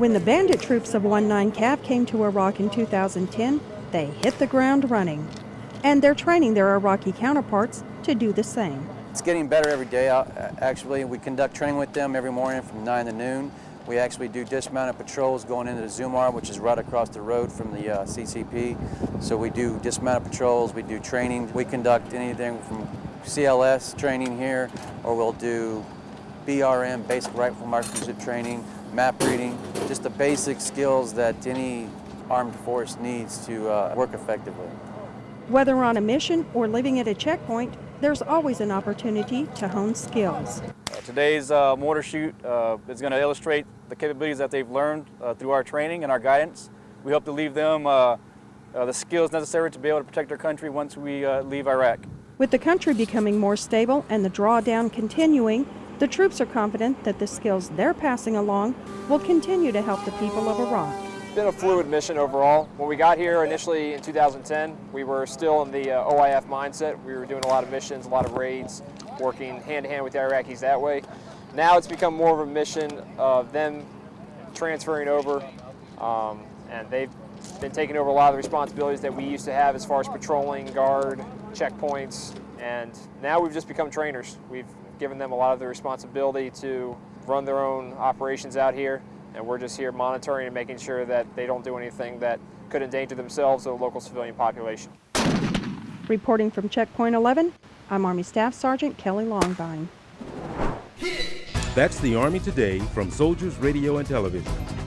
When the bandit troops of 19 Cav came to Iraq in 2010, they hit the ground running. And they're training their Iraqi counterparts to do the same. It's getting better every day, uh, actually. We conduct training with them every morning from 9 to noon. We actually do dismounted patrols going into the Zumar, which is right across the road from the uh, CCP. So we do dismounted patrols, we do training. We conduct anything from CLS training here, or we'll do BRM, basic rifle marksmanship training, map reading, just the basic skills that any armed force needs to uh, work effectively. Whether on a mission or living at a checkpoint, there's always an opportunity to hone skills. Uh, today's uh, mortar shoot uh, is going to illustrate the capabilities that they've learned uh, through our training and our guidance. We hope to leave them uh, uh, the skills necessary to be able to protect our country once we leave Iraq. With the country becoming more stable and the drawdown continuing, the troops are confident that the skills they're passing along will continue to help the people of Iraq. It's been a fluid mission overall. When we got here initially in 2010, we were still in the uh, OIF mindset. We were doing a lot of missions, a lot of raids, working hand to hand with the Iraqis that way. Now it's become more of a mission of them transferring over, um, and they've been taking over a lot of the responsibilities that we used to have as far as patrolling, guard, checkpoints, and now we've just become trainers. We've given them a lot of the responsibility to run their own operations out here and we're just here monitoring and making sure that they don't do anything that could endanger themselves or the local civilian population. Reporting from Checkpoint 11, I'm Army Staff Sergeant Kelly Longvine. That's the Army Today from Soldiers Radio and Television.